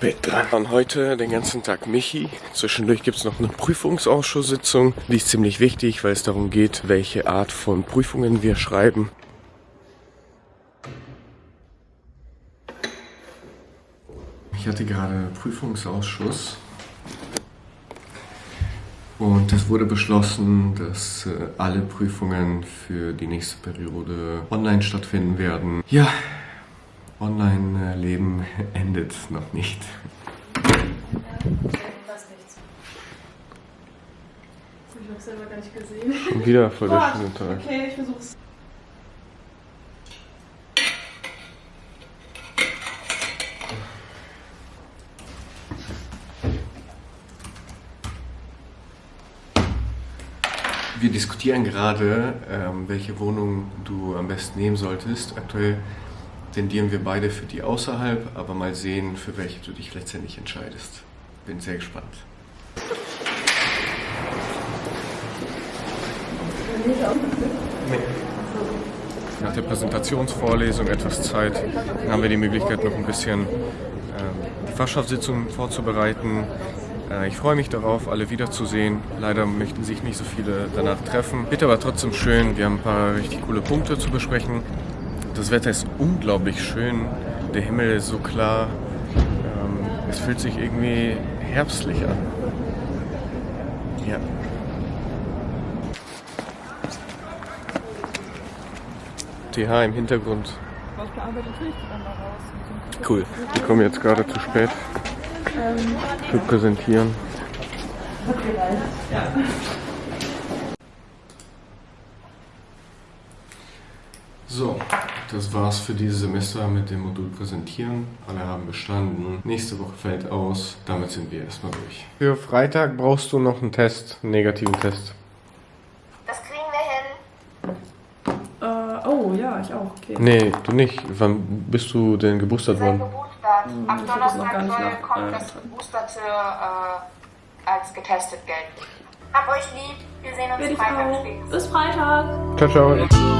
spät dran. Und heute den ganzen Tag Michi. Zwischendurch gibt es noch eine Prüfungsausschusssitzung. Die ist ziemlich wichtig, weil es darum geht, welche Art von Prüfungen wir schreiben. Ich hatte gerade Prüfungsausschuss. Und es wurde beschlossen, dass äh, alle Prüfungen für die nächste Periode online stattfinden werden. Ja, Online-Leben endet noch nicht. Das nichts. Ich hab's selber gar nicht gesehen. Schon wieder voll der schöne Tag. Okay, ich versuch's. Wir diskutieren gerade, ähm, welche Wohnung du am besten nehmen solltest. Aktuell tendieren wir beide für die außerhalb, aber mal sehen, für welche du dich letztendlich entscheidest. Bin sehr gespannt. Nach der Präsentationsvorlesung etwas Zeit haben wir die Möglichkeit, noch ein bisschen ähm, die Fachschaftssitzung vorzubereiten. Äh, ich freue mich darauf, alle wiederzusehen. Leider möchten sich nicht so viele danach treffen. Wird aber trotzdem schön. Wir haben ein paar richtig coole Punkte zu besprechen. Das Wetter ist unglaublich schön. Der Himmel ist so klar. Ähm, es fühlt sich irgendwie herbstlich an. Ja. TH im Hintergrund. Cool. Wir kommen jetzt gerade zu spät für Präsentieren. So, das war's für dieses Semester mit dem Modul Präsentieren. Alle haben bestanden. Nächste Woche fällt aus. Damit sind wir erstmal durch. Für Freitag brauchst du noch einen Test, einen negativen Test. Das kriegen wir hin. Äh, oh ja, ich auch. Okay. Nee, du nicht. Wann bist du denn geboostert worden? Hm, ich das noch gar Donnerstag nicht soll nach- kommt äh, das Geboosterte äh, als getestet gelten. Hab euch lieb. Wir sehen uns Freitag spätestens. Bis Freitag. Ciao, ciao.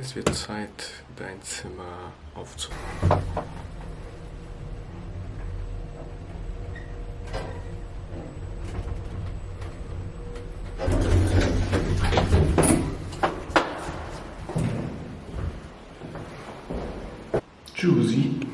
Es wird Zeit, dein Zimmer aufzuräumen. Juicy.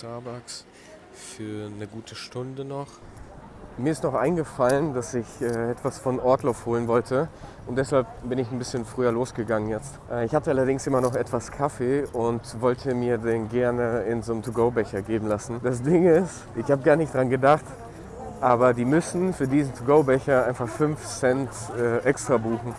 Starbucks für eine gute Stunde noch. Mir ist noch eingefallen, dass ich äh, etwas von Ortloff holen wollte und deshalb bin ich ein bisschen früher losgegangen jetzt. Äh, ich hatte allerdings immer noch etwas Kaffee und wollte mir den gerne in so einem To-Go-Becher geben lassen. Das Ding ist, ich habe gar nicht dran gedacht, aber die müssen für diesen To-Go-Becher einfach 5 Cent äh, extra buchen.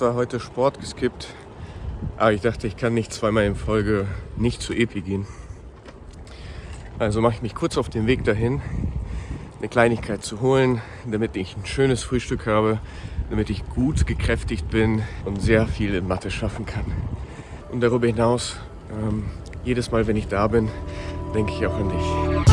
Zwar heute Sport geskippt, aber ich dachte, ich kann nicht zweimal in Folge nicht zu Epi gehen. Also mache ich mich kurz auf den Weg dahin, eine Kleinigkeit zu holen, damit ich ein schönes Frühstück habe, damit ich gut gekräftigt bin und sehr viel in Mathe schaffen kann. Und darüber hinaus, ähm, jedes Mal, wenn ich da bin, denke ich auch an dich.